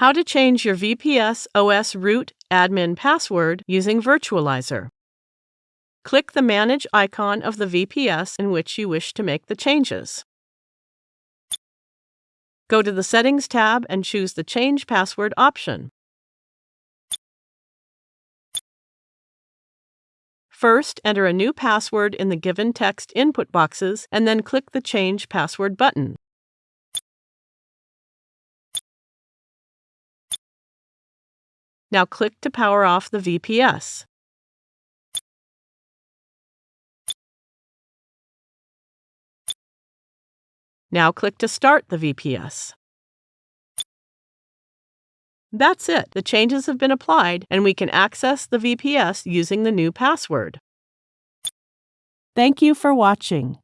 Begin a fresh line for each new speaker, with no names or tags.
How to change your VPS OS root admin password using Virtualizor. Click the Manage icon of the VPS in which you wish to make the changes. Go to the Settings tab and choose the Change Password option. First, enter a new password in the given text input boxes and then click the Change Password button. Now click to power off the VPS. Now click to start the VPS. That's it. The changes have been applied and we can access the VPS using the new password. Thank you for watching.